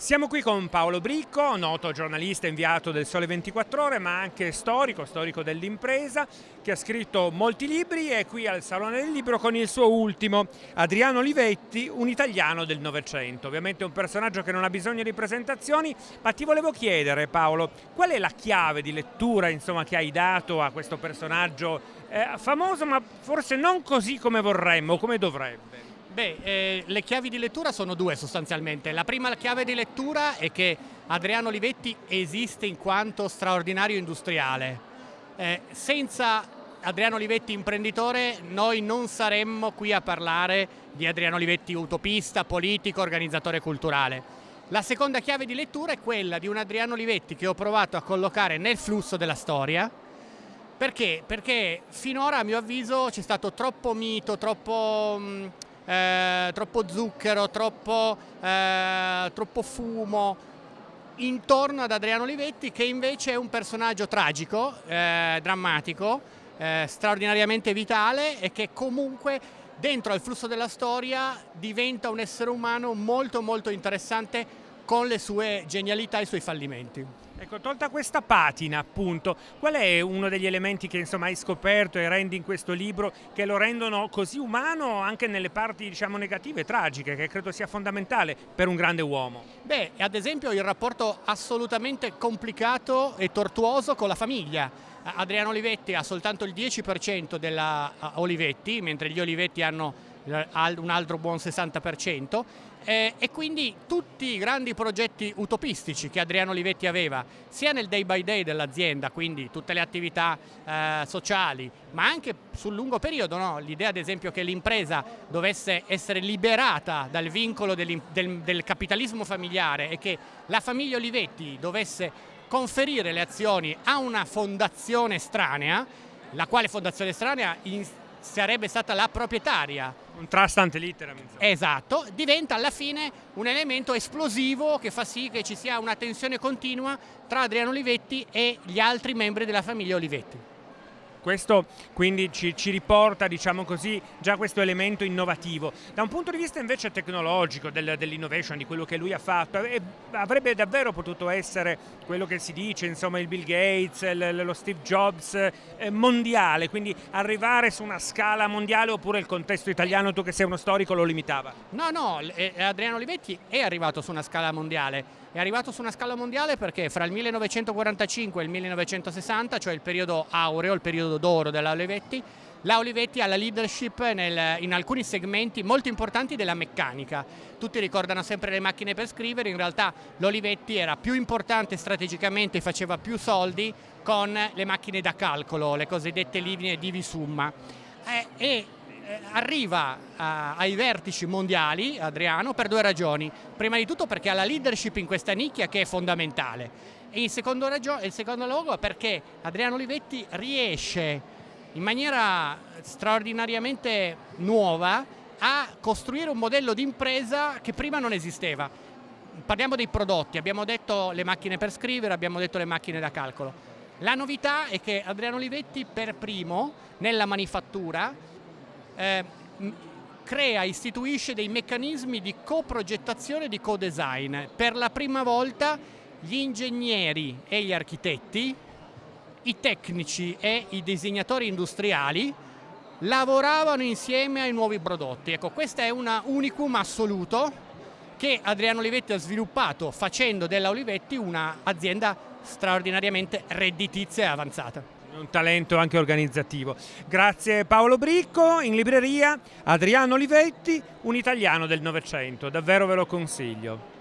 Siamo qui con Paolo Bricco, noto giornalista inviato del Sole 24 Ore, ma anche storico, storico dell'impresa, che ha scritto molti libri e è qui al Salone del Libro con il suo ultimo, Adriano Olivetti, un italiano del Novecento. Ovviamente un personaggio che non ha bisogno di presentazioni, ma ti volevo chiedere Paolo, qual è la chiave di lettura insomma, che hai dato a questo personaggio eh, famoso, ma forse non così come vorremmo, come dovrebbe? Beh, eh, le chiavi di lettura sono due sostanzialmente. La prima chiave di lettura è che Adriano Olivetti esiste in quanto straordinario industriale. Eh, senza Adriano Olivetti imprenditore noi non saremmo qui a parlare di Adriano Olivetti utopista, politico, organizzatore culturale. La seconda chiave di lettura è quella di un Adriano Olivetti che ho provato a collocare nel flusso della storia. Perché? Perché finora a mio avviso c'è stato troppo mito, troppo... Mh, eh, troppo zucchero, troppo, eh, troppo fumo intorno ad Adriano Olivetti che invece è un personaggio tragico, eh, drammatico, eh, straordinariamente vitale e che comunque dentro al flusso della storia diventa un essere umano molto molto interessante con le sue genialità e i suoi fallimenti. Ecco, tolta questa patina, appunto, qual è uno degli elementi che insomma hai scoperto e rendi in questo libro che lo rendono così umano anche nelle parti, diciamo, negative, tragiche, che credo sia fondamentale per un grande uomo? Beh, ad esempio il rapporto assolutamente complicato e tortuoso con la famiglia. Adriano Olivetti ha soltanto il 10% della Olivetti, mentre gli Olivetti hanno un altro buon 60% eh, e quindi tutti i grandi progetti utopistici che Adriano Olivetti aveva sia nel day by day dell'azienda, quindi tutte le attività eh, sociali, ma anche sul lungo periodo, no? l'idea ad esempio che l'impresa dovesse essere liberata dal vincolo del, del capitalismo familiare e che la famiglia Olivetti dovesse conferire le azioni a una fondazione estranea, la quale fondazione estranea sarebbe stata la proprietaria. Un trust ante litteram. Esatto, diventa alla fine un elemento esplosivo che fa sì che ci sia una tensione continua tra Adriano Olivetti e gli altri membri della famiglia Olivetti. Questo quindi ci, ci riporta, diciamo così, già questo elemento innovativo. Da un punto di vista invece tecnologico, del, dell'innovation, di quello che lui ha fatto, eh, avrebbe davvero potuto essere quello che si dice, insomma, il Bill Gates, il, lo Steve Jobs eh, mondiale, quindi arrivare su una scala mondiale oppure il contesto italiano, tu che sei uno storico, lo limitava? No, no, Adriano Olivetti è arrivato su una scala mondiale è arrivato su una scala mondiale perché fra il 1945 e il 1960, cioè il periodo aureo, il periodo d'oro della Olivetti, la Olivetti ha la leadership nel, in alcuni segmenti molto importanti della meccanica. Tutti ricordano sempre le macchine per scrivere, in realtà l'Olivetti era più importante strategicamente faceva più soldi con le macchine da calcolo, le cosiddette linee di Visumma. Eh, e arriva a, ai vertici mondiali, Adriano, per due ragioni. Prima di tutto perché ha la leadership in questa nicchia che è fondamentale e in secondo, in secondo luogo perché Adriano Olivetti riesce in maniera straordinariamente nuova a costruire un modello di impresa che prima non esisteva. Parliamo dei prodotti, abbiamo detto le macchine per scrivere, abbiamo detto le macchine da calcolo. La novità è che Adriano Olivetti per primo nella manifattura eh, crea, istituisce dei meccanismi di coprogettazione e di co-design. Per la prima volta gli ingegneri e gli architetti, i tecnici e i disegnatori industriali lavoravano insieme ai nuovi prodotti. Ecco, questo è un unicum assoluto che Adriano Olivetti ha sviluppato facendo della Olivetti un'azienda straordinariamente redditizia e avanzata un talento anche organizzativo. Grazie Paolo Bricco, in libreria Adriano Olivetti, un italiano del Novecento, davvero ve lo consiglio.